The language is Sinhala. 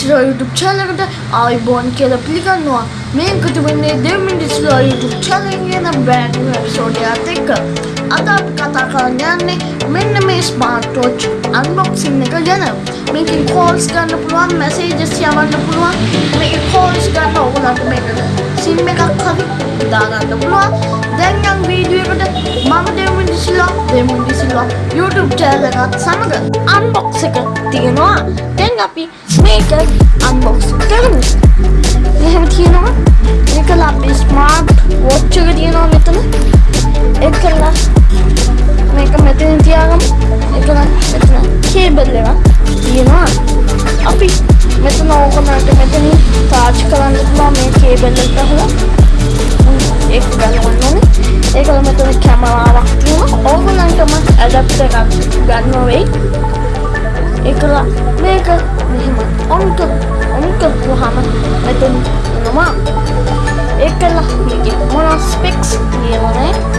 මිනිස්ලා YouTube channel එකට ආයිබෝන් කියලා පිළිගන්නවා. මේකද වෙන්නේ දෙව් මිනිස්ලා YouTube channel කියන brand new episode එකත් එක්ක. අද අපි කතා කරන්න යන්නේ මෙන්න මේ smart watch unboxing එක ගැන. මේකෙන් calls ගන්න පුළුවන්, messages යවන්න පුළුවන්. මේකේ calls ගන්න ඕගොල්ලන්ට මේකට SIM එකක් හරි දාගන්න පුළුවන්. දැන් යම් වීඩියෝ එකට මම දෙව් මිනිස්ලා දෙව් මිනිස්ලා YouTube channel එකත් සමග unbox එක තියෙනවා. දැන් අපි මේක unbox කරමු. මෙහෙම තියෙනවා. මේකල අපි ස්මාර්ට් වොච් එක තියෙනවා මෙතන. ඒකල මේක මෙතන තියාගමු. ඒකල මෙතන කේබල් එක තියෙනවා. අපි මෙතන ඕකනට මෙතන charge කරන්න පුළුවන් මේ කේබල් එක ගහලා. ඒක ගලවන්න ඕනේ. ඒකල මෙතන කැමරාවක් තියෙනවා. ඕගොල්ලන්ටම ඇඩප්ටර් එකක් ගන්න වෙයි. ඒකලා මේක මෙහෙම ඔන් කර ඔන් කරපුවාම මෙතන එනවා ඒකලා මේකේ මොන